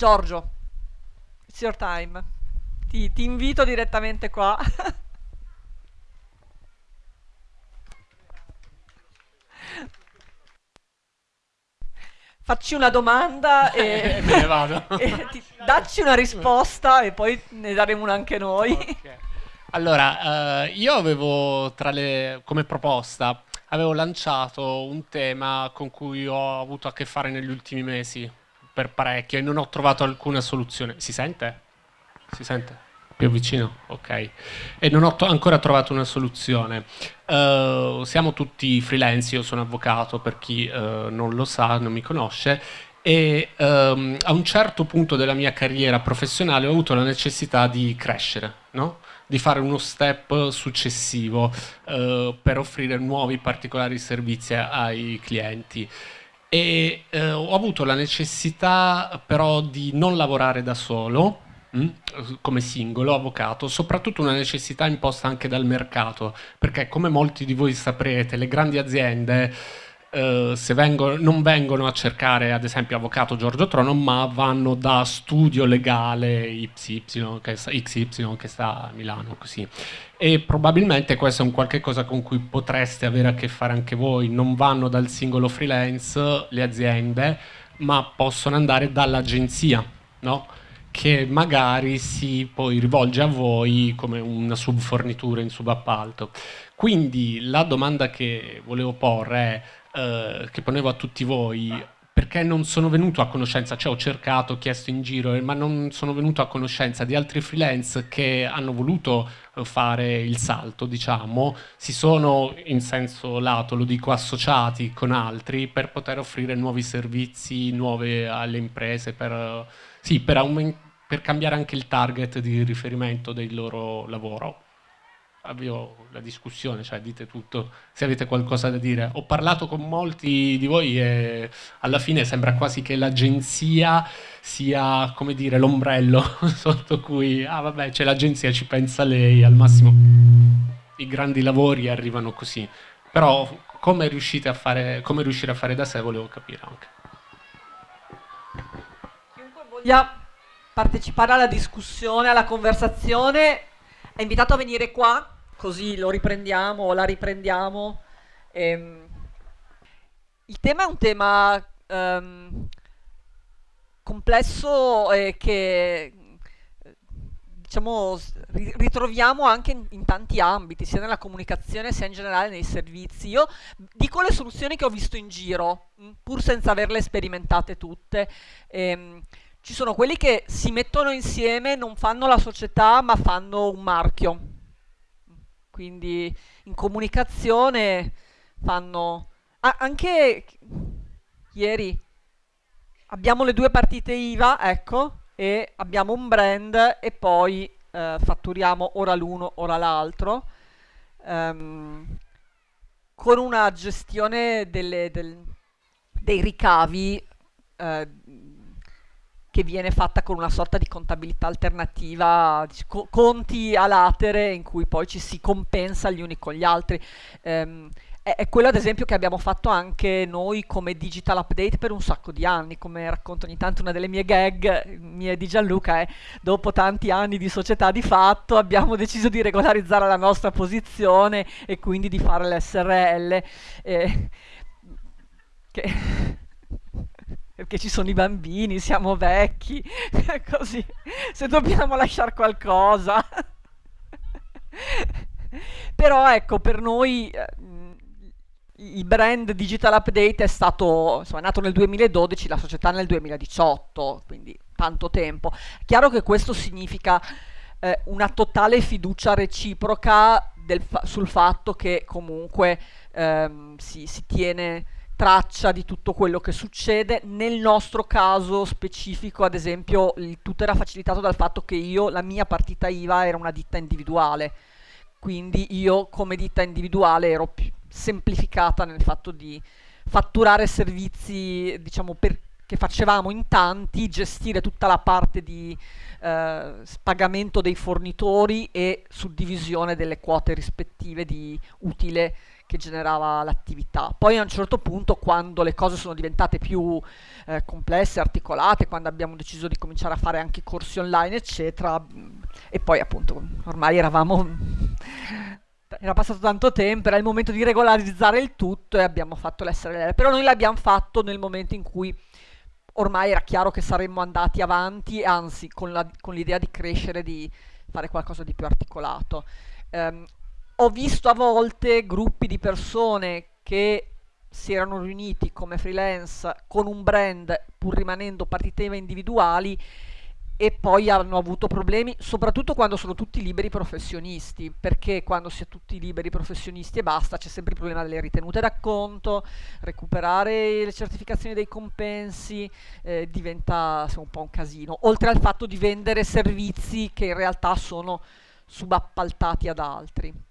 Giorgio, it's your time. Ti, ti invito direttamente qua. Facci una domanda e, Me ne vado. e ti- dacci una risposta e poi ne daremo una anche noi. Ok. Allora, eh, io avevo tra le, come proposta, avevo lanciato un tema con cui ho avuto a che fare negli ultimi mesi, per parecchio, e non ho trovato alcuna soluzione. Si sente? Si sente? Più vicino? Ok. E non ho ancora trovato una soluzione. Eh, siamo tutti freelance, io sono avvocato per chi eh, non lo sa, non mi conosce, e ehm, a un certo punto della mia carriera professionale ho avuto la necessità di crescere, no? di fare uno step successivo eh, per offrire nuovi particolari servizi ai clienti. E eh, ho avuto la necessità però di non lavorare da solo, mm, come singolo avvocato, soprattutto una necessità imposta anche dal mercato, perché come molti di voi saprete, le grandi aziende eh, se vengono- non vengono a cercare ad esempio avvocato Giorgio Trono, ma vanno da studio legale YY, che sta, XY che sta a Milano, così. E probabilmente questo è un qualche cosa con cui potreste avere a che fare anche voi. Non vanno dal singolo freelance le aziende, ma possono andare dall'agenzia, no? Che magari si poi rivolge a voi come una subfornitura in subappalto. Quindi la domanda che volevo porre è eh, che ponevo a tutti voi, perché non sono venuto a conoscenza, cioè ho cercato, ho chiesto in giro, eh, ma non sono venuto a conoscenza di altri freelance che hanno voluto eh, fare il salto, diciamo, si sono in senso lato, lo dico, associati con altri per poter offrire nuovi servizi, nuove alle imprese, per, sì, per, per cambiare anche il target di riferimento del loro lavoro avvio la discussione, cioè dite tutto se avete qualcosa da dire. Ho parlato con molti di voi e alla fine sembra quasi che l'agenzia sia, come dire, l'ombrello sotto cui, ah vabbè, c'è l'agenzia, ci pensa lei, al massimo i grandi lavori arrivano così. Però come riuscite a fare, come riuscire a fare da sé volevo capire anche. Chiunque voglia partecipare alla discussione, alla conversazione, è invitato a venire qua, così lo riprendiamo o la riprendiamo. Ehm, il tema è un tema ehm, complesso e che diciamo ritroviamo anche in, in tanti ambiti, sia nella comunicazione sia in generale nei servizi. Io dico le soluzioni che ho visto in giro, pur senza averle sperimentate tutte. Ehm, ci sono quelli che si mettono insieme, non fanno la società, ma fanno un marchio. Quindi in comunicazione fanno... Ah, anche ieri abbiamo le due partite IVA, ecco, e abbiamo un brand e poi eh, fatturiamo ora l'uno, ora l'altro, ehm, con una gestione delle- del- dei ricavi eh, che viene fatta con una sorta di contabilità alternativa, conti a latere in cui poi ci si compensa gli uni con gli altri. Ehm, è, è quello ad esempio che abbiamo fatto anche noi come digital update per un sacco di anni, come racconto ogni tanto una delle mie gag, mie di Gianluca, è dopo tanti anni di società di fatto abbiamo deciso di regolarizzare la nostra posizione e quindi di fare l'SRL. eh, che perché ci sono i bambini, siamo vecchi, così, se dobbiamo lasciare qualcosa. Però ecco, per noi eh, il brand Digital Update è stato, insomma, è nato nel 2012, la società nel 2018, quindi tanto tempo. Chiaro che questo significa eh, una totale fiducia reciproca fa- sul fatto che comunque ehm, si, si tiene traccia di tutto quello che succede. Nel nostro caso specifico, ad esempio, il tutto era facilitato dal fatto che io, la mia partita IVA era una ditta individuale, quindi io come ditta individuale ero più semplificata nel fatto di fatturare servizi, diciamo, che facevamo in tanti, gestire tutta la parte di eh, pagamento dei fornitori e suddivisione delle quote rispettive di utile che generava l'attività. Poi a un certo punto, quando le cose sono diventate più eh, complesse, articolate, quando abbiamo deciso di cominciare a fare anche corsi online, eccetera, e poi appunto ormai eravamo era passato tanto tempo, era il momento di regolarizzare il tutto e abbiamo fatto l'SRL, però noi l'abbiamo fatto nel momento in cui ormai era chiaro che saremmo andati avanti, anzi con, l'idea di crescere, di fare qualcosa di più articolato. Um, ho visto a volte gruppi di persone che si erano riuniti come freelance con un brand pur rimanendo partite individuali e poi hanno avuto problemi, soprattutto quando sono tutti liberi professionisti, perché quando si è tutti liberi professionisti e basta, c'è sempre il problema delle ritenute d'acconto, recuperare le certificazioni dei compensi, eh, diventa un po' un casino, oltre al fatto di vendere servizi che in realtà sono subappaltati ad altri.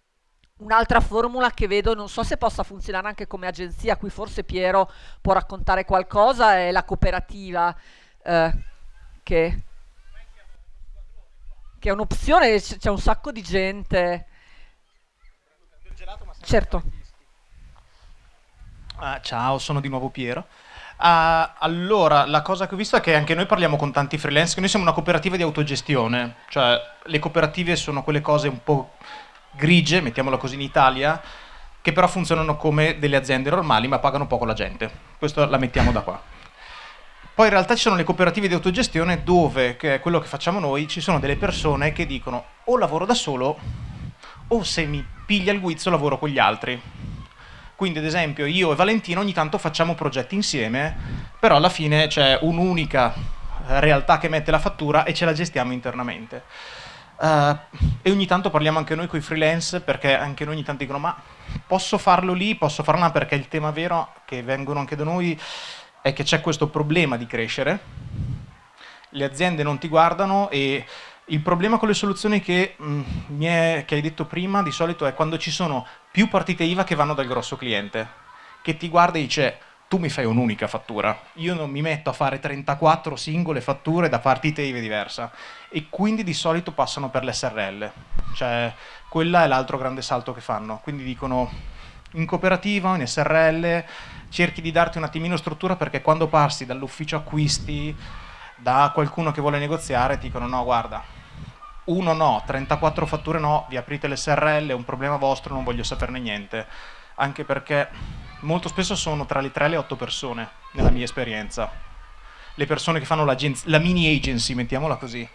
Un'altra formula che vedo, non so se possa funzionare anche come agenzia, qui forse Piero può raccontare qualcosa, è la cooperativa eh, che che è un'opzione, c'è un sacco di gente. Certo. Ah, ciao, sono di nuovo Piero. Uh, allora, la cosa che ho visto è che anche noi parliamo con tanti freelance, che noi siamo una cooperativa di autogestione, cioè le cooperative sono quelle cose un po' grigie, mettiamola così in Italia, che però funzionano come delle aziende normali ma pagano poco la gente. Questo la mettiamo da qua. Poi in realtà ci sono le cooperative di autogestione dove, che è quello che facciamo noi, ci sono delle persone che dicono o lavoro da solo o se mi piglia il guizzo lavoro con gli altri. Quindi ad esempio io e Valentino ogni tanto facciamo progetti insieme, però alla fine c'è un'unica realtà che mette la fattura e ce la gestiamo internamente. Uh, e ogni tanto parliamo anche noi con i freelance perché anche noi ogni tanto dicono ma posso farlo lì, posso farlo là perché il tema vero che vengono anche da noi è che c'è questo problema di crescere, le aziende non ti guardano e il problema con le soluzioni che, mh, mm, è, che hai detto prima di solito è quando ci sono più partite IVA che vanno dal grosso cliente, che ti guarda e dice tu mi fai un'unica fattura, io non mi metto a fare 34 singole fatture da partite IVA diversa. E quindi di solito passano per l'SRL, cioè quella è l'altro grande salto che fanno, quindi dicono in cooperativa, in SRL, cerchi di darti un attimino struttura perché quando passi dall'ufficio acquisti, da qualcuno che vuole negoziare, ti dicono no guarda, uno no, 34 fatture no, vi aprite l'SRL, è un problema vostro, non voglio saperne niente. Anche perché molto spesso sono tra le 3 e le 8 persone, nella mia esperienza. Le persone che fanno la mini agency, mettiamola così.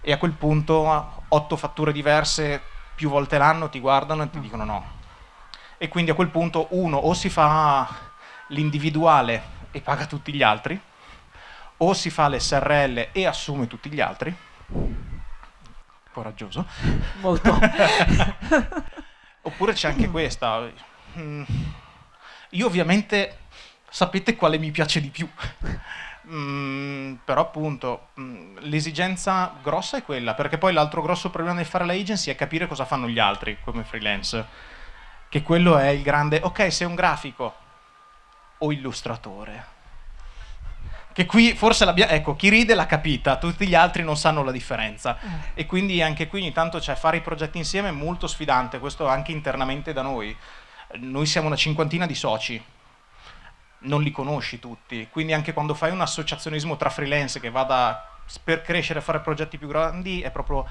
E a quel punto 8 fatture diverse più volte l'anno ti guardano e ti dicono no. E quindi a quel punto uno o si fa l'individuale e paga tutti gli altri, o si fa l'SRL e assume tutti gli altri, coraggioso. Molto. Oppure c'è anche questa. Io ovviamente sapete quale mi piace di più. Mm, però appunto mm, l'esigenza grossa è quella, perché poi l'altro grosso problema di fare la agency è capire cosa fanno gli altri come freelance. Che quello è il grande, ok, sei un grafico, o illustratore. Che qui forse l'abbiamo, ecco, chi ride l'ha capita, tutti gli altri non sanno la differenza. Eh. E quindi anche qui ogni tanto c'è fare i progetti insieme è molto sfidante, questo anche internamente da noi. Noi siamo una cinquantina di soci, non li conosci tutti, quindi anche quando fai un associazionismo tra freelance che vada per crescere e fare progetti più grandi è proprio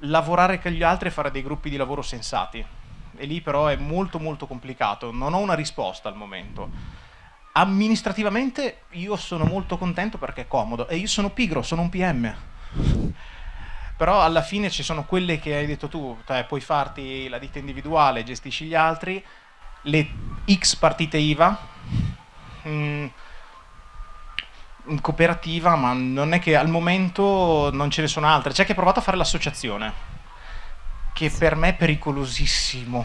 lavorare con gli altri e fare dei gruppi di lavoro sensati. E lì però è molto molto complicato, non ho una risposta al momento. Amministrativamente io sono molto contento perché è comodo. E io sono pigro, sono un PM. Però alla fine ci sono quelle che hai detto tu, cioè puoi farti la ditta individuale, gestisci gli altri, le X partite IVA, mm, in cooperativa, ma non è che al momento non ce ne sono altre. C'è chi ha provato a fare l'associazione che per me è pericolosissimo.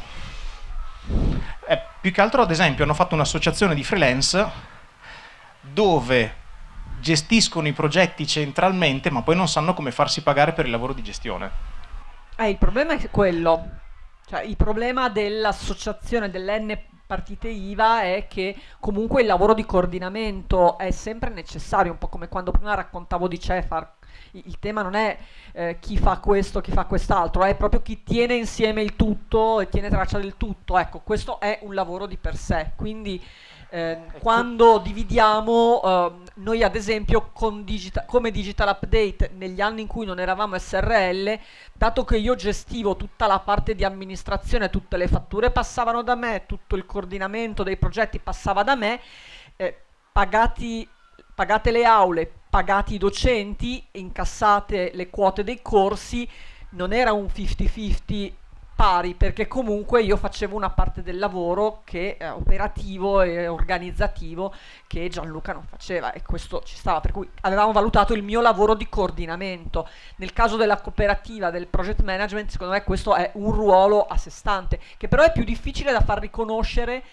Eh, più che altro, ad esempio, hanno fatto un'associazione di freelance dove gestiscono i progetti centralmente, ma poi non sanno come farsi pagare per il lavoro di gestione. Eh, il problema è quello. Cioè, il problema dell'associazione dell'N partite IVA è che comunque il lavoro di coordinamento è sempre necessario, un po' come quando prima raccontavo di Cefar il tema non è eh, chi fa questo, chi fa quest'altro, è proprio chi tiene insieme il tutto e tiene traccia del tutto. Ecco, questo è un lavoro di per sé. Quindi eh, quando dividiamo, eh, noi ad esempio digita come Digital Update negli anni in cui non eravamo SRL, dato che io gestivo tutta la parte di amministrazione, tutte le fatture passavano da me, tutto il coordinamento dei progetti passava da me, eh, pagati, pagate le aule, pagati i docenti, incassate le quote dei corsi, non era un 50-50 pari perché comunque io facevo una parte del lavoro che eh, operativo e organizzativo che Gianluca non faceva e questo ci stava per cui avevamo valutato il mio lavoro di coordinamento. Nel caso della cooperativa del project management secondo me questo è un ruolo a sé stante che però è più difficile da far riconoscere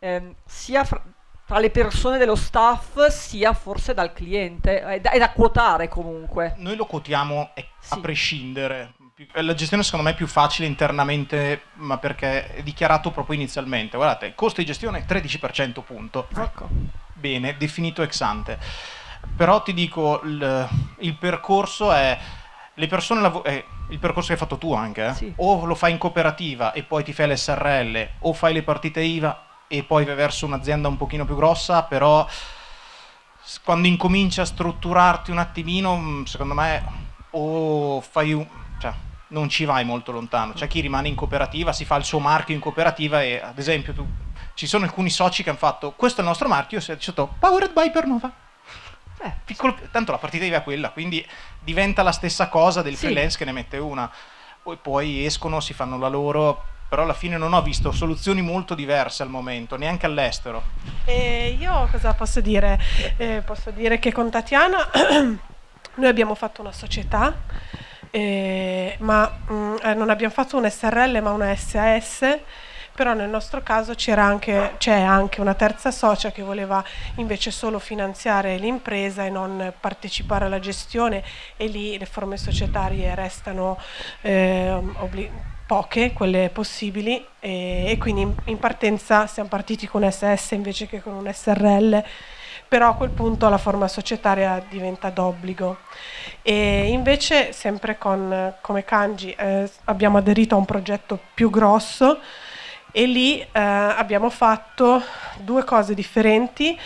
ehm, sia fra, tra le persone dello staff sia forse dal cliente è da, è da quotare comunque. Noi lo quotiamo a sì. prescindere la gestione secondo me è più facile internamente, ma perché è dichiarato proprio inizialmente. Guardate, costo di gestione 13% punto. Ecco. Bene, definito ex ante. Però ti dico, il, il percorso è... Le persone eh, il percorso che hai fatto tu anche, eh? sì. o lo fai in cooperativa e poi ti fai l'SRL, o fai le partite IVA e poi vai verso un'azienda un pochino più grossa, però quando incominci a strutturarti un attimino, mm, secondo me, o fai un, cioè, non ci vai molto lontano. C'è chi rimane in cooperativa, si fa il suo marchio in cooperativa e ad esempio tu, ci sono alcuni soci che hanno fatto questo è il nostro marchio, si è detto Powered by Pernova. Eh, piccolo, tanto la partita è quella, quindi diventa la stessa cosa del sì. freelance che ne mette una. Poi, poi escono, si fanno la loro, però alla fine non ho visto soluzioni molto diverse al momento, neanche all'estero. Eh, io cosa posso dire? Eh, posso dire che con Tatiana noi abbiamo fatto una società eh, ma mh, mm, eh, non abbiamo fatto un SRL ma una SAS però nel nostro caso c'è anche, anche, una terza socia che voleva invece solo finanziare l'impresa e non partecipare alla gestione e lì le forme societarie restano eh, poche, quelle possibili e, e quindi in, in, partenza siamo partiti con SS invece che con un SRL però a quel punto la forma societaria diventa d'obbligo. E invece, sempre con, come Kanji, eh, abbiamo aderito a un progetto più grosso e lì eh, abbiamo fatto due cose differenti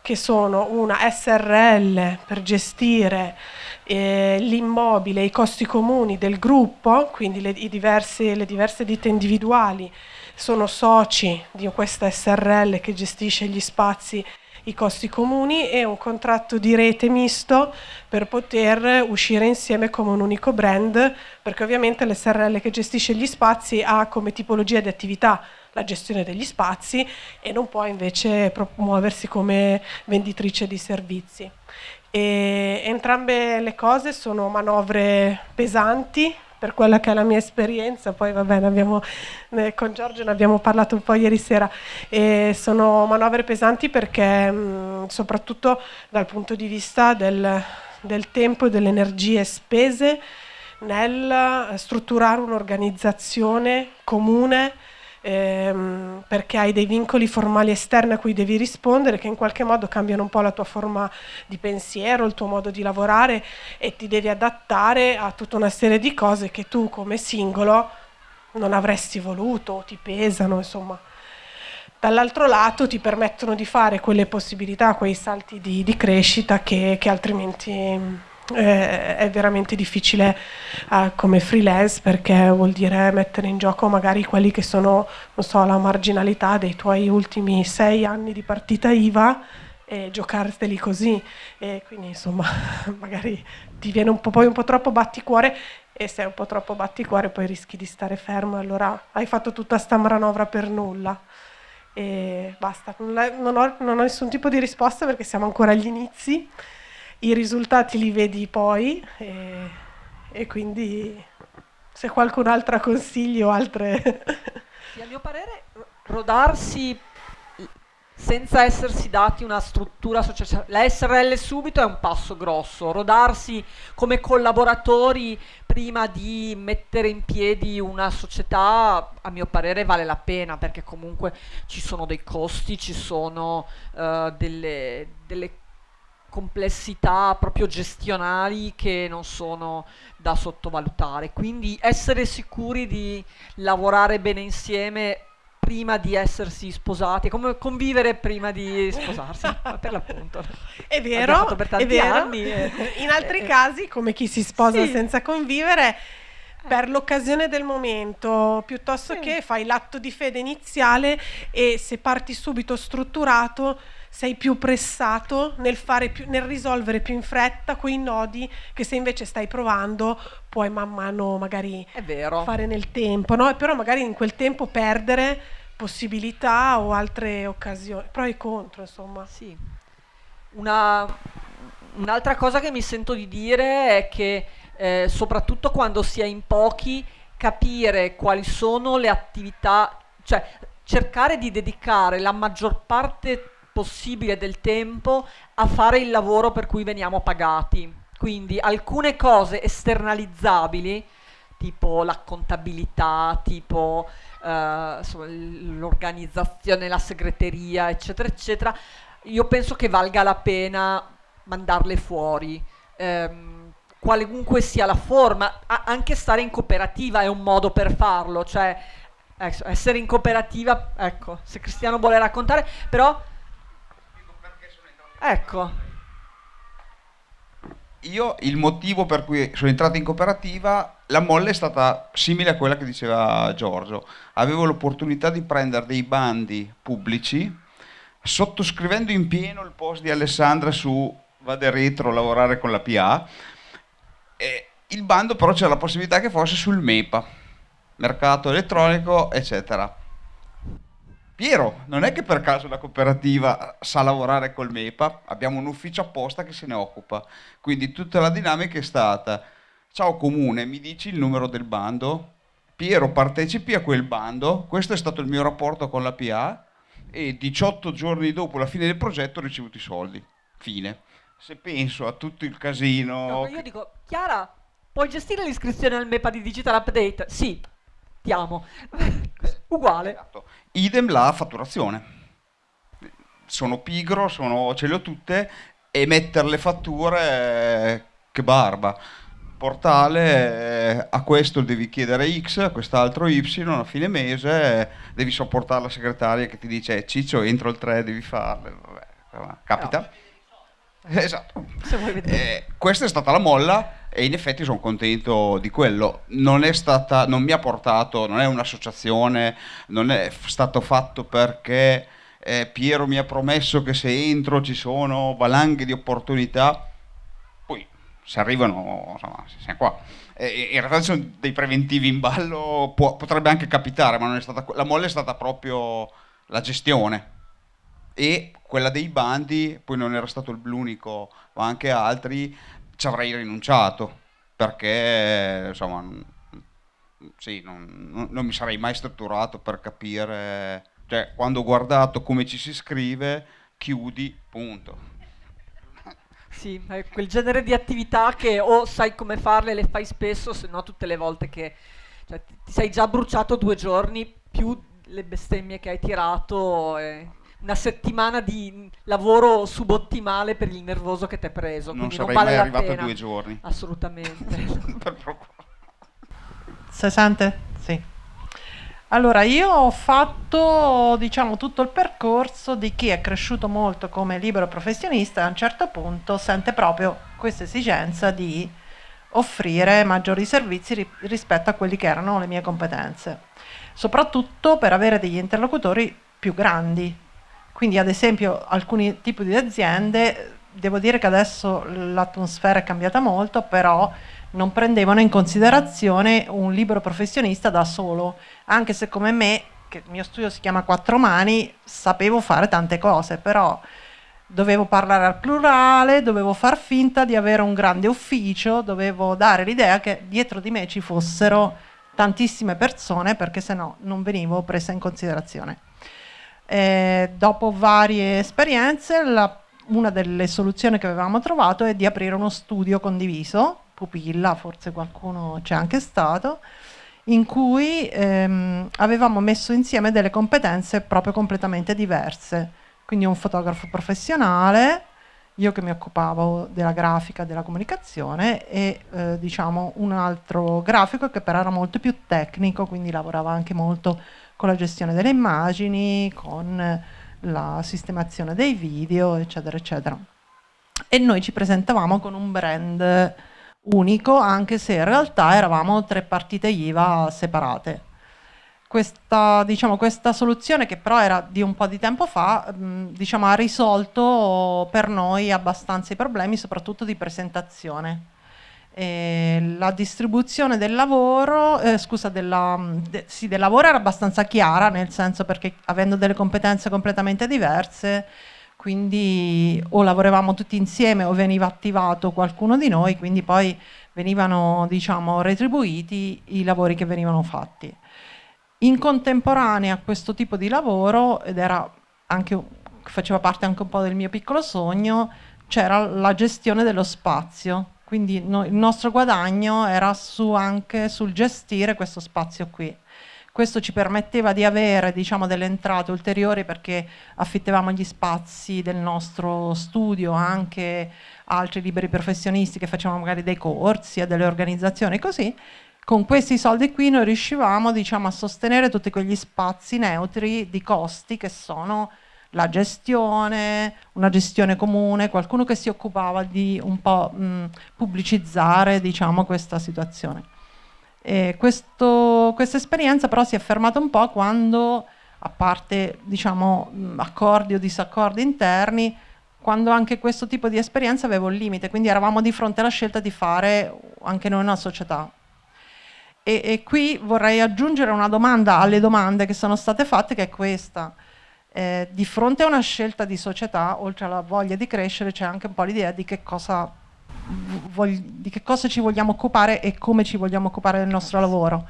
che sono una SRL per gestire eh, l'immobile, i costi comuni del gruppo, quindi le, diverse, le diverse ditte individuali sono soci di questa SRL che gestisce gli spazi i costi comuni e un contratto di rete misto per poter uscire insieme come un unico brand, perché ovviamente l'SRL che gestisce gli spazi ha come tipologia di attività la gestione degli spazi e non può invece muoversi come venditrice di servizi. E entrambe le cose sono manovre pesanti per quella che è la mia esperienza, poi va bene, abbiamo, eh, con Giorgio ne abbiamo parlato un po' ieri sera, e sono manovre pesanti perché mh, soprattutto dal punto di vista del, del tempo e delle energie spese nel strutturare un'organizzazione comune ehm, perché hai dei vincoli formali esterni a cui devi rispondere che in qualche modo cambiano un po' la tua forma di pensiero, il tuo modo di lavorare e ti devi adattare a tutta una serie di cose che tu come singolo non avresti voluto ti pesano, insomma. Dall'altro lato ti permettono di fare quelle possibilità, quei salti di, di crescita che, che altrimenti eh, è veramente difficile eh, come freelance perché vuol dire mettere in gioco magari quelli che sono, so, la marginalità dei tuoi ultimi sei anni di partita IVA e giocarteli così. E quindi insomma magari ti viene un po', poi un po' troppo batticuore e se è un po' troppo batticuore poi rischi di stare fermo. E allora hai fatto tutta sta manovra per nulla e basta, non ho, non ho nessun tipo di risposta perché siamo ancora agli inizi i risultati li vedi poi e, e quindi se qualcun altro ha consigli o altre... Sì, a mio parere rodarsi senza essersi dati una struttura associativa. La SRL subito è un passo grosso, rodarsi come collaboratori prima di mettere in piedi una società, a mio parere vale la pena perché comunque ci sono dei costi, ci sono uh, delle, delle complessità proprio gestionali che non sono da sottovalutare. Quindi essere sicuri di lavorare bene insieme prima di essersi sposati, come convivere prima di sposarsi, per l'appunto. È vero, è vero. anni. E, In altri e, casi, come chi si sposa sì. senza convivere, per l'occasione del momento, piuttosto Sì. che fai l'atto di fede iniziale e se parti subito strutturato sei più pressato nel, fare più- nel risolvere più in fretta quei nodi che se invece stai provando puoi man mano magari fare nel tempo, no? Però magari in quel tempo perdere possibilità o altre occasioni, pro e contro, insomma. Sì. Una- un'altra cosa che mi sento di dire è che eh, soprattutto quando si è in pochi, capire quali sono le attività, cioè cercare di dedicare la maggior parte possibile del tempo a fare il lavoro per cui veniamo pagati. Quindi alcune cose esternalizzabili, tipo la contabilità, tipo eh, l'organizzazione, la segreteria, eccetera, eccetera, io penso che valga la pena mandarle fuori. Ehm, qualunque sia la forma, anche stare in cooperativa è un modo per farlo, cioè ecco, essere in cooperativa, ecco, se Cristiano vuole raccontare, però ecco, Io il motivo per cui sono entrato in cooperativa, la molla è stata simile a quella che diceva Giorgio. Avevo l'opportunità di prendere dei bandi pubblici, sottoscrivendo in pieno il post di Alessandra su Vade Retro, lavorare con la PA. E il bando però c'era la possibilità che fosse sul MEPA, mercato elettronico, eccetera. Piero, non è che per caso la cooperativa sa lavorare col MEPA, abbiamo un ufficio apposta che se ne occupa. Quindi tutta la dinamica è stata, ciao comune, mi dici il numero del bando? Piero, partecipi a quel bando, questo è stato il mio rapporto con la PA e 18 giorni dopo la fine del progetto ho ricevuto i soldi. Fine. Se penso a tutto il casino... No, io dico, Chiara, puoi gestire l'iscrizione al MEPA di Digital Update? Sì, diamo. Uguale. Esatto. Idem la fatturazione. Sono pigro, sono- ce le ho tutte e mettere le fatture, eh, che barba. Portale, eh, a questo devi chiedere X, a quest'altro Y, a fine mese eh, devi sopportare la segretaria che ti dice "Eh, Ciccio entro il 3 devi farle. Vabbè, capita. Esatto. Se vuoi vedere. Eh, questa è stata la molla e in effetti sono contento di quello. Non è stata, non mi ha portato, non è un'associazione, non è stato fatto perché eh, Piero mi ha promesso che se entro ci sono valanghe di opportunità. Poi se arrivano, insomma, siamo qua. In realtà ci sono dei preventivi in ballo, può- potrebbe anche capitare, ma non è stata, la molla è stata proprio la gestione e quella dei bandi, poi non era stato l'unico, ma anche altri, ci avrei rinunciato perché insomma sì, non, non- mi sarei mai strutturato per capire, cioè quando ho guardato come ci si scrive, chiudi, punto. Sì, è quel genere di attività che o sai come farle, le fai spesso, se no tutte le volte che cioè, ti sei già bruciato due giorni più le bestemmie che hai tirato, e una settimana di lavoro subottimale per il nervoso che ti è preso. Non quindi sarei vale mai arrivato a pena. due giorni. Assolutamente. Per procurare. Si sente? Sì. Allora, io ho fatto, diciamo, tutto il percorso di chi è cresciuto molto come libero professionista e a un certo punto sente proprio questa esigenza di offrire maggiori servizi ri- rispetto a quelli che erano le mie competenze, soprattutto per avere degli interlocutori più grandi. Quindi, ad esempio, alcuni tipi di aziende, devo dire che adesso l'atmosfera è cambiata molto, però non prendevano in considerazione un libero professionista da solo, anche se come me, che il mio studio si chiama Quattro Mani, sapevo fare tante cose, però dovevo parlare al plurale, dovevo far finta di avere un grande ufficio, dovevo dare l'idea che dietro di me ci fossero tantissime persone perché sennò non venivo presa in considerazione. Eh, dopo varie esperienze, la- una delle soluzioni che avevamo trovato è di aprire uno studio condiviso, pupilla, forse qualcuno c'è anche stato, in cui ehm, avevamo messo insieme delle competenze proprio completamente diverse. Quindi un fotografo professionale io che mi occupavo della grafica, della comunicazione e eh, diciamo un altro grafico che però era molto più tecnico, quindi lavorava anche molto con la gestione delle immagini, con la sistemazione dei video, eccetera, eccetera. E noi ci presentavamo con un brand unico, anche se in realtà eravamo tre partite IVA separate. Questa, diciamo, questa soluzione, che però era di un po' di tempo fa, mh, diciamo, ha risolto per noi abbastanza i problemi, soprattutto di presentazione. E la distribuzione del lavoro, eh, scusa, della, de, sì, del lavoro era abbastanza chiara, nel senso perché avendo delle competenze completamente diverse, quindi o lavoravamo tutti insieme o veniva attivato qualcuno di noi, quindi poi venivano diciamo, retribuiti i lavori che venivano fatti. In contemporanea a questo tipo di lavoro, ed era anche, faceva parte anche un po' del mio piccolo sogno, c'era la gestione dello spazio, quindi no, il nostro guadagno era su anche sul gestire questo spazio qui. Questo ci permetteva di avere diciamo, delle entrate ulteriori perché affittavamo gli spazi del nostro studio anche altri liberi professionisti che facevano magari dei corsi, a delle organizzazioni così. Con questi soldi qui noi riuscivamo diciamo, a sostenere tutti quegli spazi neutri di costi che sono la gestione, una gestione comune, qualcuno che si occupava di un po' mh, pubblicizzare diciamo, questa situazione. questa esperienza però si è fermata un po' quando, a parte diciamo, accordi o disaccordi interni, quando anche questo tipo di esperienza aveva un limite, quindi eravamo di fronte alla scelta di fare anche noi una società. E, e qui vorrei aggiungere una domanda alle domande che sono state fatte, che è questa. Eh, di fronte a una scelta di società, oltre alla voglia di crescere, c'è anche un po' l'idea di che cosa di che cosa ci vogliamo occupare e come ci vogliamo occupare del nostro lavoro.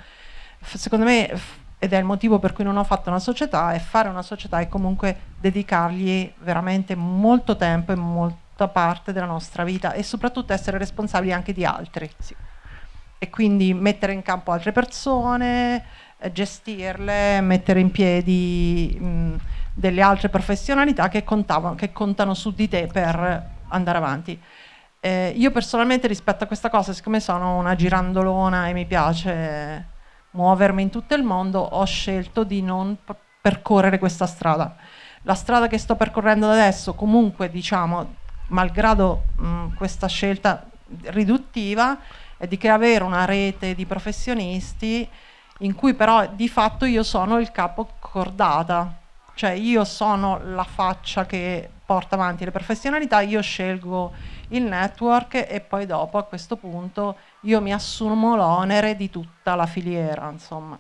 Secondo me, ed è il motivo per cui non ho fatto una società, è fare una società e comunque dedicargli veramente molto tempo e molta parte della nostra vita e soprattutto essere responsabili anche di altri. Sì. E quindi mettere in campo altre persone, eh, gestirle, mettere in piedi mh, delle altre professionalità che, contavano, che contano su di te per andare avanti. Eh, io personalmente rispetto a questa cosa, siccome sono una girandolona e mi piace muovermi in tutto il mondo, ho scelto di non percorrere questa strada. La strada che sto percorrendo adesso, comunque, diciamo, malgrado mh, questa scelta riduttiva, è di avere una rete di professionisti in cui però di fatto io sono il capo cordata, cioè io sono la faccia che porta avanti le professionalità, io scelgo il network e poi dopo a questo punto io mi assumo l'onere di tutta la filiera, insomma.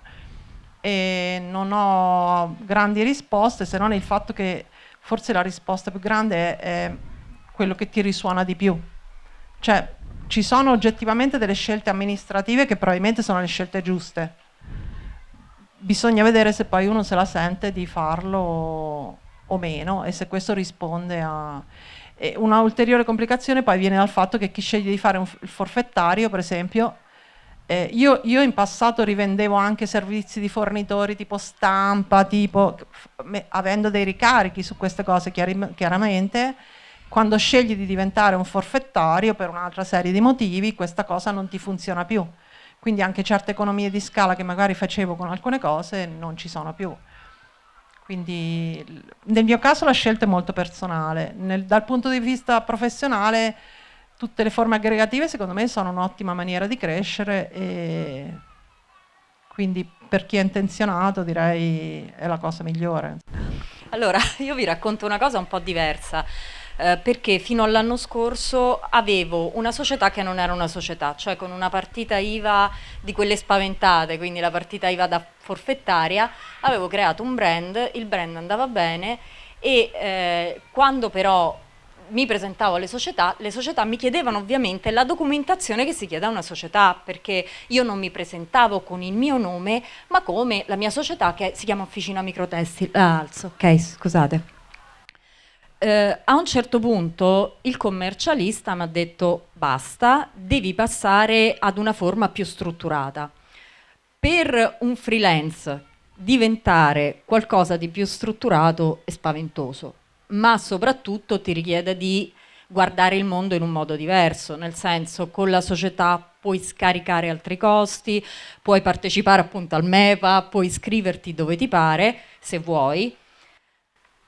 E non ho grandi risposte se non il fatto che forse la risposta più grande è, è quello che ti risuona di più. Cioè, ci sono oggettivamente delle scelte amministrative che probabilmente sono le scelte giuste. Bisogna vedere se poi uno se la sente di farlo o meno e se questo risponde a... E una ulteriore complicazione poi viene dal fatto che chi sceglie di fare un, il forfettario, per esempio, eh, io, io, in passato rivendevo anche servizi di fornitori tipo stampa, tipo, me, avendo dei ricarichi su queste cose chiaramente, quando scegli di diventare un forfettario per un'altra serie di motivi, questa cosa non ti funziona più. Quindi anche certe economie di scala che magari facevo con alcune cose non ci sono più. Quindi nel mio caso la scelta è molto personale. Nel, dal punto di vista professionale tutte le forme aggregative secondo me sono un'ottima maniera di crescere e quindi per chi è intenzionato direi è la cosa migliore. Allora, io vi racconto una cosa un po' diversa eh, perché fino all'anno scorso avevo una società che non era una società, cioè con una partita IVA di quelle spaventate, quindi la partita IVA da forfettaria, avevo creato un brand, il brand andava bene e eh, quando però mi presentavo alle società, le società mi chiedevano ovviamente la documentazione che si chiede a una società, perché io non mi presentavo con il mio nome, ma come la mia società che si chiama Officina Microtestil. Ah, alzo, ok, scusate eh, a un certo punto il commercialista mi ha detto basta, devi passare ad una forma più strutturata. Per un freelance diventare qualcosa di più strutturato è spaventoso, ma soprattutto ti richiede di guardare il mondo in un modo diverso, nel senso con la società puoi scaricare altri costi, puoi partecipare appunto al MEPA, puoi iscriverti dove ti pare, se vuoi,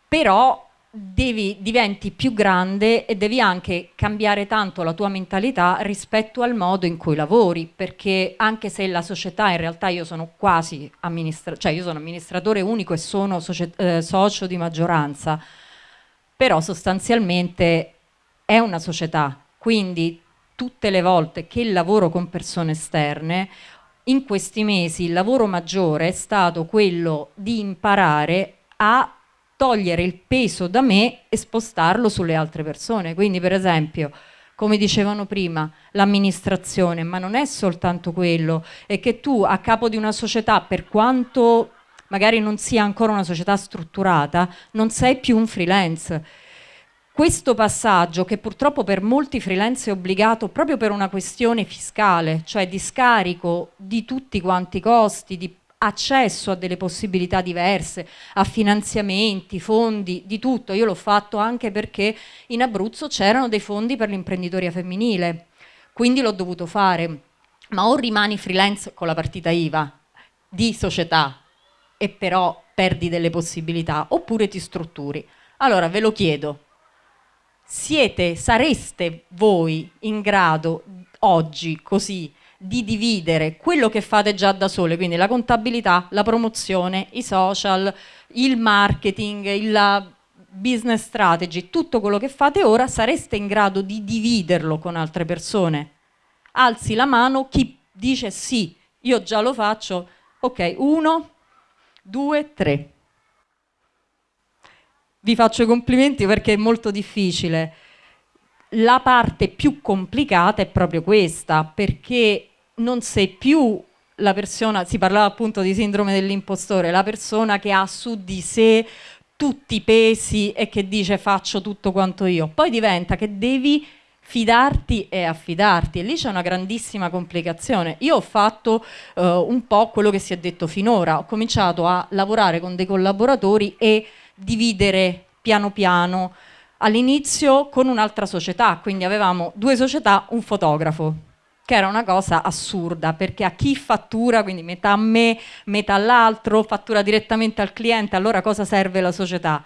però devi, diventi più grande e devi anche cambiare tanto la tua mentalità rispetto al modo in cui lavori, perché anche se la società in realtà io sono quasi amministratore, cioè io sono amministratore unico e sono eh, socio di maggioranza, però sostanzialmente è una società, quindi tutte le volte che lavoro con persone esterne in questi mesi il lavoro maggiore è stato quello di imparare a togliere il peso da me e spostarlo sulle altre persone. Quindi per esempio, come dicevano prima, l'amministrazione, ma non è soltanto quello, è che tu a capo di una società, per quanto magari non sia ancora una società strutturata, non sei più un freelance. Questo passaggio, che purtroppo per molti freelance è obbligato proprio per una questione fiscale, cioè di scarico di tutti quanti i costi, di accesso a delle possibilità diverse, a finanziamenti, fondi, di tutto. Io l'ho fatto anche perché in Abruzzo c'erano dei fondi per l'imprenditoria femminile, quindi l'ho dovuto fare. Ma o rimani freelance con la partita IVA di società e però perdi delle possibilità, oppure ti strutturi. Allora ve lo chiedo, siete, sareste voi in grado oggi così di dividere quello che fate già da sole, quindi la contabilità, la promozione, i social, il marketing, la business strategy, tutto quello che fate ora, sareste in grado di dividerlo con altre persone? Alzi la mano chi dice sì, io già lo faccio, ok, uno, due, tre. Vi faccio i complimenti perché è molto difficile la parte più complicata è proprio questa, perché non sei più la persona, si parlava appunto di sindrome dell'impostore, la persona che ha su di sé tutti i pesi e che dice faccio tutto quanto io, poi diventa che devi fidarti e affidarti. E lì c'è una grandissima complicazione. Io ho fatto uh, un po' quello che si è detto finora, ho cominciato a lavorare con dei collaboratori e dividere piano piano all'inizio con un'altra società, quindi avevamo due società, un fotografo, che era una cosa assurda, perché a chi fattura, quindi metà a me, metà all'altro, fattura direttamente al cliente, allora cosa serve la società?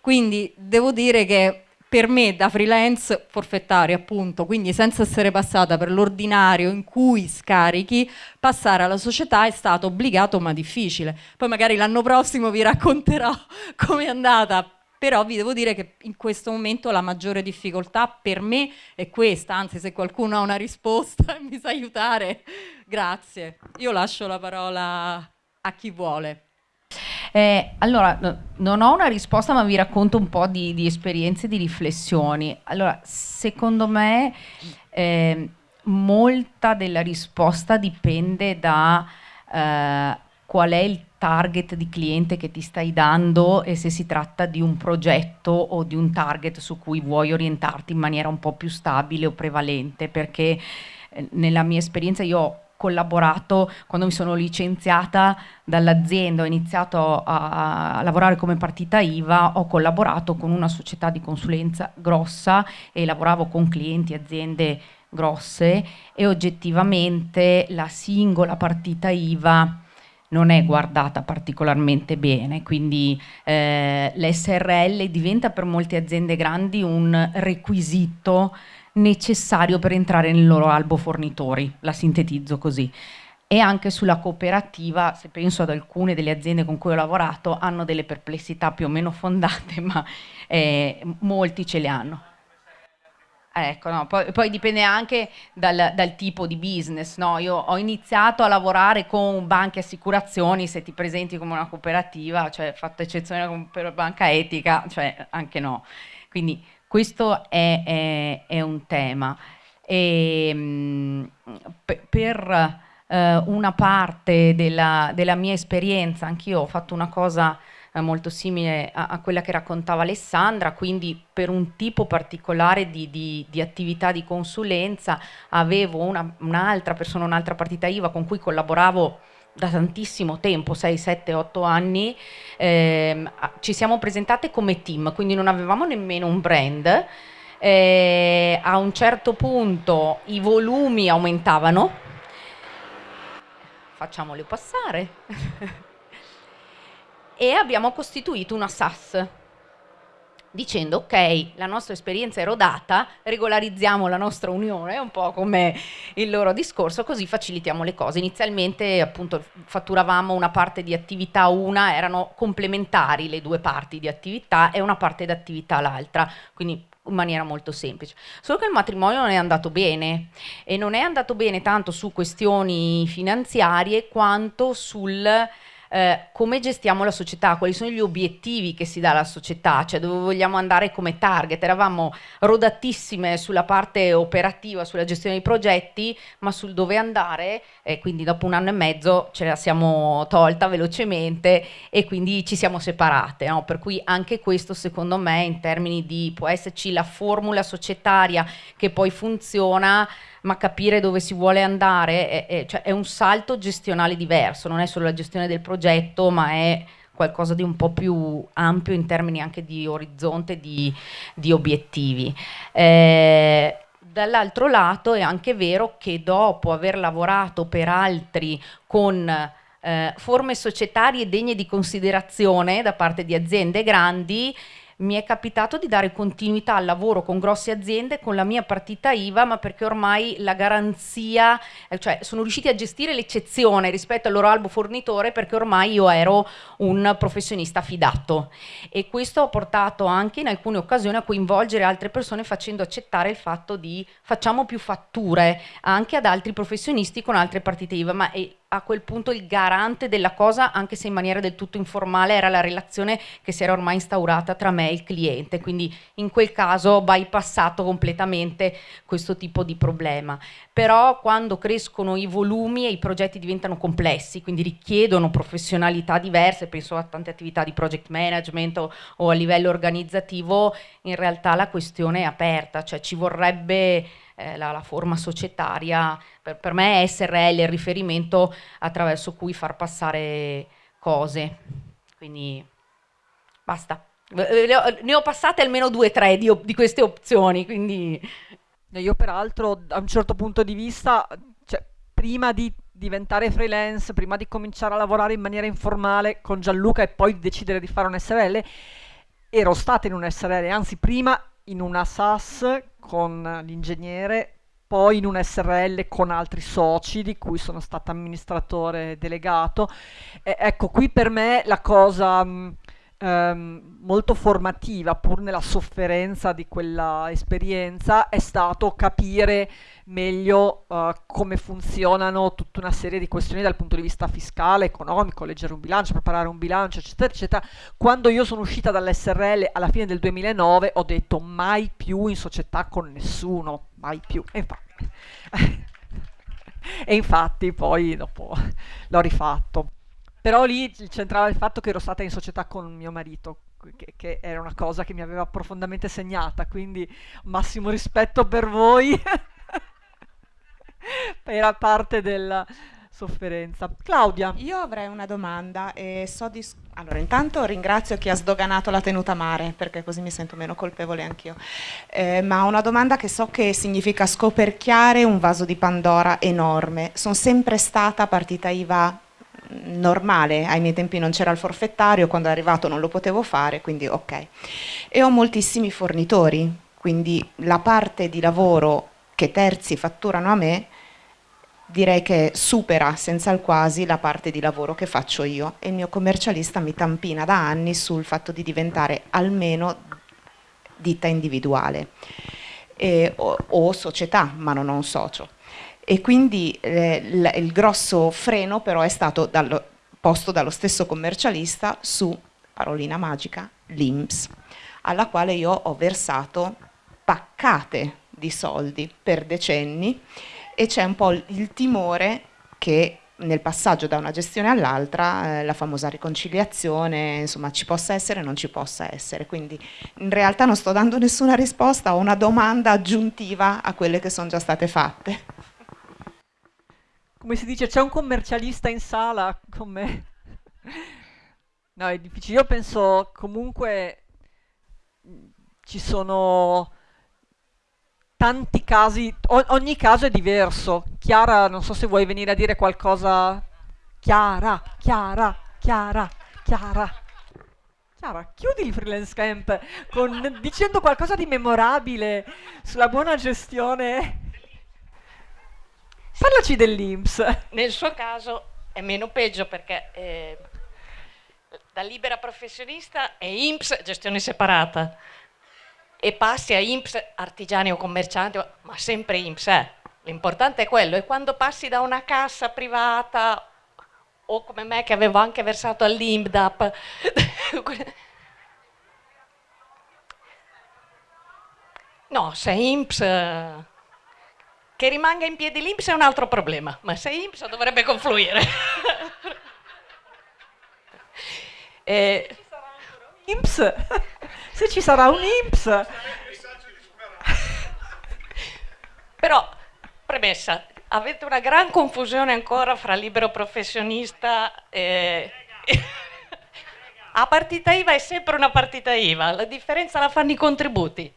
Quindi devo dire che per me da freelance forfettario appunto, quindi senza essere passata per l'ordinario in cui scarichi, passare alla società è stato obbligato ma difficile. Poi magari l'anno prossimo vi racconterò come è andata però vi devo dire che in questo momento la maggiore difficoltà per me è questa, anzi se qualcuno ha una risposta e mi sa aiutare, grazie. Io lascio la parola a chi vuole. Eh, allora, no, non ho una risposta, ma vi racconto un po' di, di esperienze, di riflessioni. Allora, secondo me eh, molta della risposta dipende da eh, qual è il target di cliente che ti stai dando e se si tratta di un progetto o di un target su cui vuoi orientarti in maniera un po' più stabile o prevalente, perché eh, nella mia esperienza io ho collaborato quando mi sono licenziata dall'azienda, ho iniziato a, a, lavorare come partita IVA, ho collaborato con una società di consulenza grossa e lavoravo con clienti, aziende grosse e oggettivamente la singola partita IVA non è guardata particolarmente bene, quindi eh, l'SRL diventa per molte aziende grandi un requisito necessario per entrare nel loro albo fornitori, la sintetizzo così. E anche sulla cooperativa, se penso ad alcune delle aziende con cui ho lavorato, hanno delle perplessità più o meno fondate, ma eh, molti ce le hanno. Ecco, no, poi, poi, dipende anche dal, dal, tipo di business. No? Io ho iniziato a lavorare con banche e assicurazioni, se ti presenti come una cooperativa, cioè fatto eccezione per banca etica, cioè anche no. Quindi questo è, è, è un tema. E, mh, per uh, una parte della, della mia esperienza, anch'io ho fatto una cosa eh, molto simile a, a, quella che raccontava Alessandra, quindi per un tipo particolare di, di, di attività di consulenza avevo una, un'altra persona, un'altra partita IVA con cui collaboravo da tantissimo tempo, 6, 7, 8 anni, ehm, ci siamo presentate come team, quindi non avevamo nemmeno un brand, Eh, a un certo punto i volumi aumentavano, facciamole passare, e abbiamo costituito una SAS dicendo ok, la nostra esperienza è rodata, regolarizziamo la nostra unione, un po' come il loro discorso, così facilitiamo le cose. Inizialmente appunto fatturavamo una parte di attività una, erano complementari le due parti di attività e una parte di attività l'altra, quindi in maniera molto semplice. Solo che il matrimonio non è andato bene e non è andato bene tanto su questioni finanziarie quanto sul eh, come gestiamo la società, quali sono gli obiettivi che si dà alla società, cioè dove vogliamo andare come target. Eravamo rodatissime sulla parte operativa, sulla gestione dei progetti, ma sul dove andare, e quindi dopo un anno e mezzo ce la siamo tolta velocemente e quindi ci siamo separate. No? Per cui anche questo secondo me in termini di può esserci la formula societaria che poi funziona, ma capire dove si vuole andare è, è, cioè è un salto gestionale diverso, non è solo la gestione del progetto, ma è qualcosa di un po' più ampio in termini anche di orizzonte, di, di obiettivi. Eh, dall'altro lato è anche vero che dopo aver lavorato per altri con eh, forme societarie degne di considerazione da parte di aziende grandi, mi è capitato di dare continuità al lavoro con grosse aziende con la mia partita IVA, ma perché ormai la garanzia, eh, cioè sono riusciti a gestire l'eccezione rispetto al loro albo fornitore perché ormai io ero un professionista fidato. E questo ha portato anche in alcune occasioni a coinvolgere altre persone facendo accettare il fatto di facciamo più fatture anche ad altri professionisti con altre partite IVA, ma è, a quel punto il garante della cosa, anche se in maniera del tutto informale, era la relazione che si era ormai instaurata tra me e il cliente, quindi in quel caso ho bypassato completamente questo tipo di problema. Però quando crescono i volumi e i progetti diventano complessi, quindi richiedono professionalità diverse, penso a tante attività di project management o, o a livello organizzativo, in realtà la questione è aperta, cioè ci vorrebbe eh, la, la, forma societaria, per, per me è SRL il riferimento attraverso cui far passare cose. Quindi basta. Ne ho passate almeno due o tre di, di, queste opzioni, quindi... Io peraltro da un certo punto di vista, cioè, prima di diventare freelance, prima di cominciare a lavorare in maniera informale con Gianluca e poi decidere di fare un SRL, ero stata in un SRL, anzi prima in una SAS con l'ingegnere, poi in un SRL con altri soci di cui sono stata amministratore delegato. E, ecco, qui per me la cosa mh, ehm, molto formativa, pur nella sofferenza di quella esperienza, è stato capire meglio uh, come funzionano tutta una serie di questioni dal punto di vista fiscale, economico, leggere un bilancio, preparare un bilancio, eccetera, eccetera. Quando io sono uscita dall'SRL alla fine del 2009 ho detto mai più in società con nessuno, mai più. E infatti, e infatti poi dopo l'ho rifatto. Però lì c'entrava il fatto che ero stata in società con mio marito, che, che, era una cosa che mi aveva profondamente segnata, quindi massimo rispetto per voi. Era parte della sofferenza. Claudia. Io avrei una domanda e so di... Allora, intanto ringrazio chi ha sdoganato la tenuta mare, perché così mi sento meno colpevole anch'io. Eh, ma una domanda che so che significa scoperchiare un vaso di Pandora enorme. Sono sempre stata partita IVA normale, ai miei tempi non c'era il forfettario, quando è arrivato non lo potevo fare, quindi ok. E ho moltissimi fornitori, quindi la parte di lavoro che terzi fatturano a me direi che supera senza il quasi la parte di lavoro che faccio io e il mio commercialista mi tampina da anni sul fatto di diventare almeno ditta individuale eh, o, o, società, ma non ho un socio. E quindi eh, il grosso freno però è stato dallo, posto dallo stesso commercialista su, parolina magica, l'IMS, alla quale io ho versato paccate di soldi per decenni e c'è un po' il timore che nel passaggio da una gestione all'altra, eh, la famosa riconciliazione, insomma ci possa essere o non ci possa essere. Quindi in realtà non sto dando nessuna risposta, ho una domanda aggiuntiva a quelle che sono già state fatte. Come si dice, c'è un commercialista in sala con me. No, è difficile. Io penso comunque ci sono tanti casi, o- ogni caso è diverso. Chiara, non so se vuoi venire a dire qualcosa. Chiara, Chiara, Chiara, Chiara. Chiara, chiudi il freelance camp con- dicendo qualcosa di memorabile sulla buona gestione. Parlaci dell'Inps. Nel suo caso è meno peggio perché eh, da libera professionista è INPS gestione separata e passi a INPS artigiani o commercianti, ma sempre INPS è. L'importante è quello e quando passi da una cassa privata o come me che avevo anche versato all'IMDAP No, se INPS eh, che rimanga in piedi l'INPS è un altro problema, ma se INPS dovrebbe confluire. e, INPS, se ci sarà un INPS. Però, premessa, avete una gran confusione ancora fra libero professionista e... A partita IVA è sempre una partita IVA, la differenza la fanno i contributi.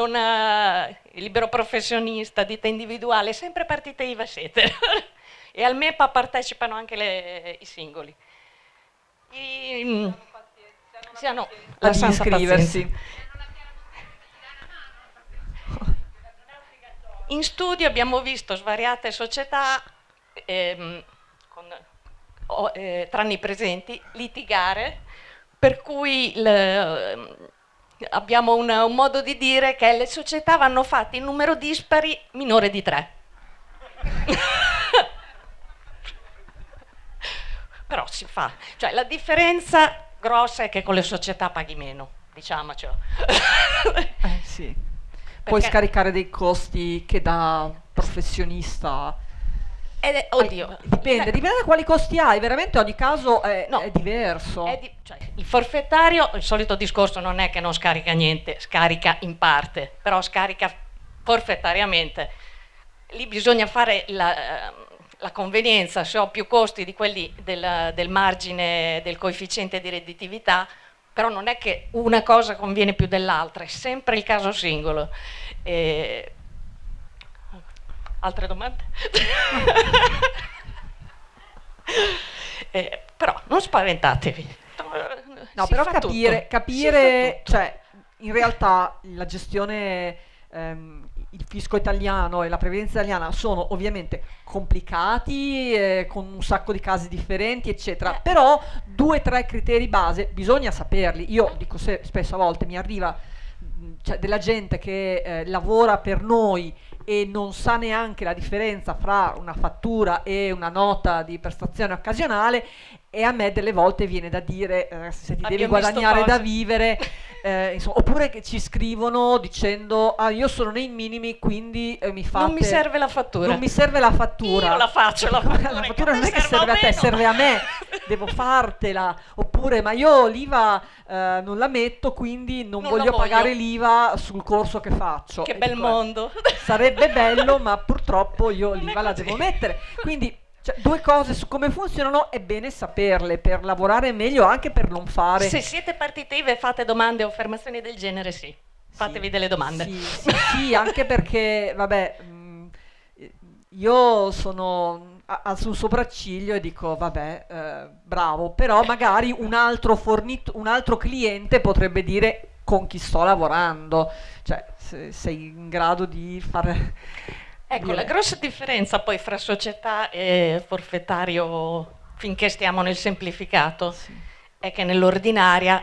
Non ha il libero professionista, ditta individuale, sempre partita IVA siete. e al MEPA partecipano anche le- i singoli. I, sì, ah, no, la iscriversi. pazienza. In studio abbiamo visto svariate società, ehm, con- o- eh, tranne i presenti, litigare, per cui il- abbiamo un, un modo di dire che le società vanno fatte in numero dispari minore di tre. Però si fa. Cioè la differenza grossa è che con le società paghi meno, diciamocelo. Eh, sì. Puoi Perché- scaricare dei costi che da professionista. È- oddio, Dipende, eh, dipende da quali costi hai, veramente ogni caso è, No. è diverso. È di- cioè, il forfettario, il solito discorso non è che non scarica niente, scarica in parte, però scarica forfettariamente. Lì bisogna fare la, ehm, la convenienza, se ho più costi di quelli del, del margine del coefficiente di redditività, però non è che una cosa conviene più dell'altra, è sempre il caso singolo. E- Altre domande? Eh, però non spaventatevi. No, Si però capire, capire cioè, in realtà la gestione, ehm, il fisco italiano e la previdenza italiana sono ovviamente complicati, eh, con un sacco di casi differenti, eccetera, Eh. però due o tre criteri base bisogna saperli. Io dico se- spesso a volte mi arriva cioè, della gente che eh, lavora per noi e non sa neanche la differenza fra una fattura e una nota di prestazione occasionale e a me delle volte viene da dire eh, se ti devi Abbiamo visto guadagnare da vivere eh, insomma, oppure che ci scrivono dicendo ah io sono nei minimi quindi eh, mi fate Non mi serve la fattura. non mi serve la fattura. Io la faccio la fattura, la fattura non è che serve a te serve a me. Devo fartela. Oppure ma io l'IVA eh, non la metto quindi non, Non voglio pagare l'IVA sul corso che faccio. Che E bel dico, eh, mondo. sarebbe bello ma purtroppo io l'IVA la devo mettere. Quindi cioè, due cose su come funzionano è bene saperle per lavorare meglio anche per non fare Se siete partite IVA e fate domande o affermazioni del genere, sì. Fatevi Sì, delle domande. Sì, sì, sì, anche perché, vabbè, mh, io sono a- sul sopracciglio e dico, vabbè, eh, bravo, però magari un altro, fornit- un altro cliente potrebbe dire con chi sto lavorando, cioè se sei in grado di fare... Ecco, la grossa differenza poi fra società e forfettario, finché stiamo nel semplificato, Sì. è che nell'ordinaria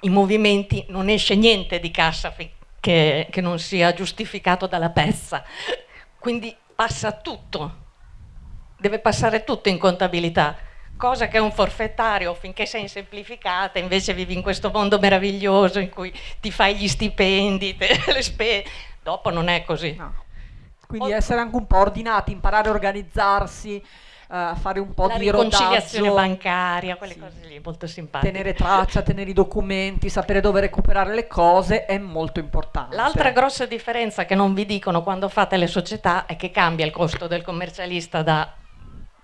i movimenti non esce niente di cassa che, che non sia giustificato dalla pezza. Quindi passa tutto, deve passare tutto in contabilità. Cosa che un forfettario, finché sei in semplificata, invece vivi in questo mondo meraviglioso in cui ti fai gli stipendi, te, le spese. Dopo non è così. no. Quindi essere anche un po' ordinati, imparare a organizzarsi, a fare un po' La di riconciliazione rodaggio. bancaria, quelle Sì. cose lì, molto simpatiche. tenere traccia, tenere i documenti, sapere dove recuperare le cose è molto importante. L'altra grossa differenza che non vi dicono quando fate le società è che cambia il costo del commercialista da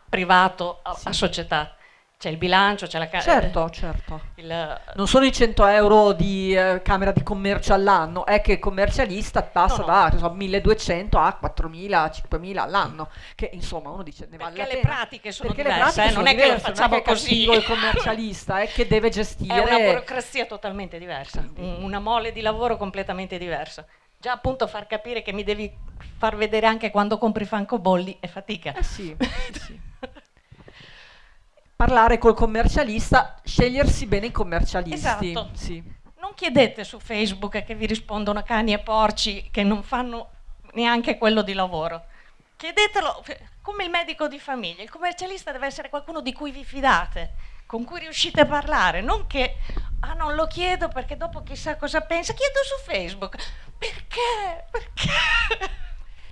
privato a, a società. C'è il bilancio, c'è la ca- Certo, certo. il- Non sono i 100 euro di eh, camera di commercio all'anno, è che il commercialista passa No, no. da so, 1200 a 4000, 5000 all'anno, che insomma uno dice ne vale Perché le pratiche sono Perché diverse, pratiche eh, sono non è che lo diverse, facciamo non è così. il commercialista, è che deve gestire È una burocrazia totalmente diversa, un- una mole di lavoro completamente diversa. Già appunto far capire che mi devi far vedere anche quando compri francobolli è fatica. Eh sì, sì. Parlare col commercialista, scegliersi bene i commercialisti. Esatto. Sì. Non chiedete su Facebook che vi rispondono cani e porci che non fanno neanche quello di lavoro. Chiedetelo come il medico di famiglia. Il commercialista deve essere qualcuno di cui vi fidate, con cui riuscite a parlare, non che ah non lo chiedo perché dopo chissà cosa pensa, chiedo su Facebook. Perché? Perché?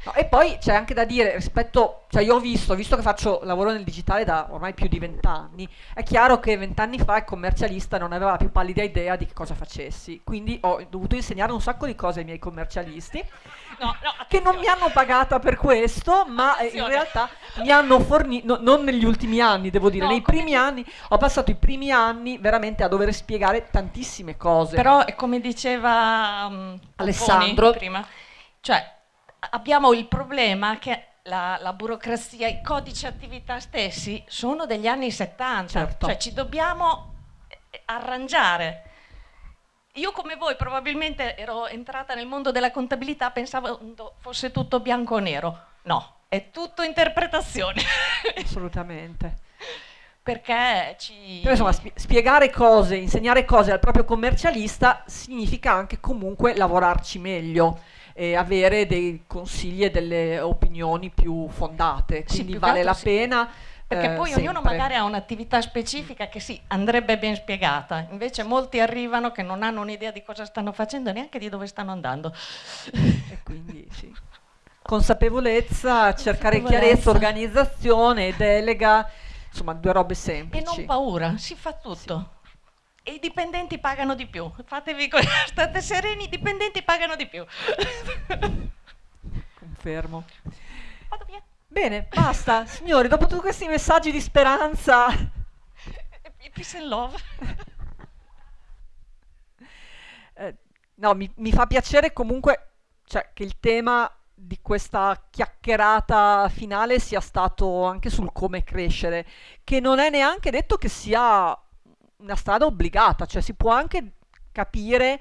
No, e poi c'è anche da dire rispetto, cioè io ho visto, visto che faccio lavoro nel digitale da ormai più di vent'anni, è chiaro che vent'anni fa il commercialista non aveva la più pallida idea di che cosa facessi, quindi ho dovuto insegnare un sacco di cose ai miei commercialisti No, no, che non mi hanno pagata per questo, ma eh, in Attenzione. realtà mi hanno fornito, non negli ultimi anni devo dire, No, nei primi anni, ho passato i primi anni veramente a dover spiegare tantissime cose. Però è come diceva um, Alessandro. Prima, cioè abbiamo il problema che la, la burocrazia, i codici attività stessi sono degli anni 70, Certo. cioè ci dobbiamo eh, arrangiare. Io come voi probabilmente ero entrata nel mondo della contabilità, pensavo fosse tutto bianco o nero. No, è tutto interpretazione. Assolutamente. Perché ci... Però insomma, spie- spiegare cose, insegnare cose al proprio commercialista significa anche comunque lavorarci meglio e avere dei consigli e delle opinioni più fondate. Sì, Quindi più che vale la sì. pena. Perché eh, poi ognuno sempre. magari ha un'attività specifica che sì, andrebbe ben spiegata, invece molti arrivano che non hanno un'idea di cosa stanno facendo e neanche di dove stanno andando. E quindi sì. Consapevolezza, cercare Consapevolezza. chiarezza, organizzazione, delega, insomma due robe E semplici. non paura, si fa tutto. E i dipendenti pagano di più. Fatevi state sereni, i dipendenti pagano di più. Confermo. Vado via. Bene, basta. Signori, dopo tutti questi messaggi di speranza... Peace and love. Eh, no, mi, mi fa piacere comunque cioè, che il tema di questa chiacchierata finale sia stato anche sul come crescere, che non è neanche detto che sia una strada obbligata, cioè si può anche capire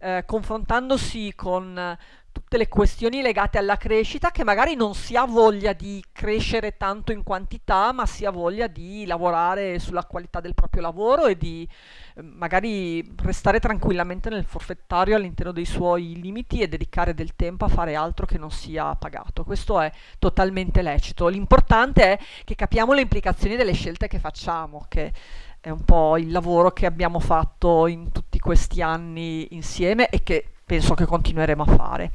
eh, confrontandosi con eh, tutte le questioni legate alla crescita che magari non si ha voglia di crescere tanto in quantità, ma si ha voglia di lavorare sulla qualità del proprio lavoro e di eh, magari restare tranquillamente nel forfettario all'interno dei suoi limiti e dedicare del tempo a fare altro che non sia pagato. Questo è totalmente lecito. L'importante è che capiamo le implicazioni delle scelte che facciamo, che è un po' il lavoro che abbiamo fatto in tutti questi anni insieme e che penso che continueremo a fare.